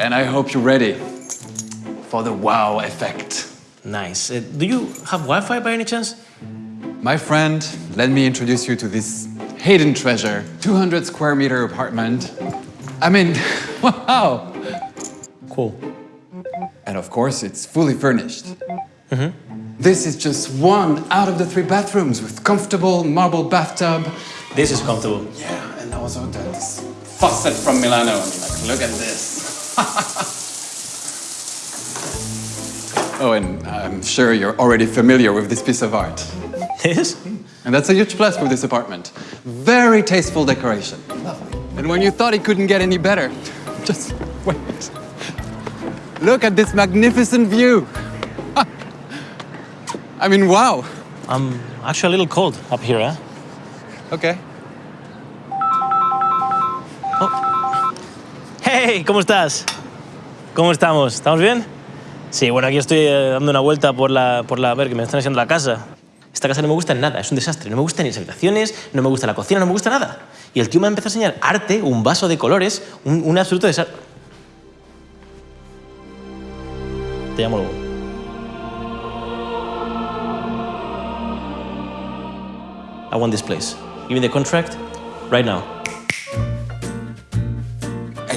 And I hope you're ready for the wow effect. Nice. Uh, do you have Wi-Fi by any chance? My friend, let me introduce you to this hidden treasure. 200 square meter apartment. I mean, wow! Cool. And of course, it's fully furnished. This is just one out of the three bathrooms with comfortable marble bathtub. This is comfortable. Yeah, and also this faucet from Milano. Like, look at this. oh, and I'm sure you're already familiar with this piece of art. This? And that's a huge plus for this apartment. Very tasteful decoration. Lovely. And when you thought it couldn't get any better, just wait. Look at this magnificent view. I mean, wow. I'm actually a little cold up here, eh? Okay. Hey, ¿cómo estás? ¿Cómo estamos? ¿Estamos bien? Sí, bueno, aquí estoy eh, dando una vuelta por la, por la... A ver, que me están enseñando la casa. Esta casa no me gusta en nada, es un desastre. No me gustan ni las habitaciones, no me gusta la cocina, no me gusta nada. Y el tío me ha empezado a enseñar arte, un vaso de colores, un, un absoluto desastre. Te llamo luego. I want this place. Give me the contract right now.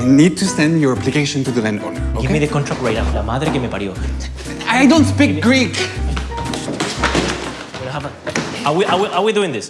I need to send your application to the landowner, Give me the contract right now. La madre que me parió. I don't speak Greek. Have a- Are we, are, we, are we doing this?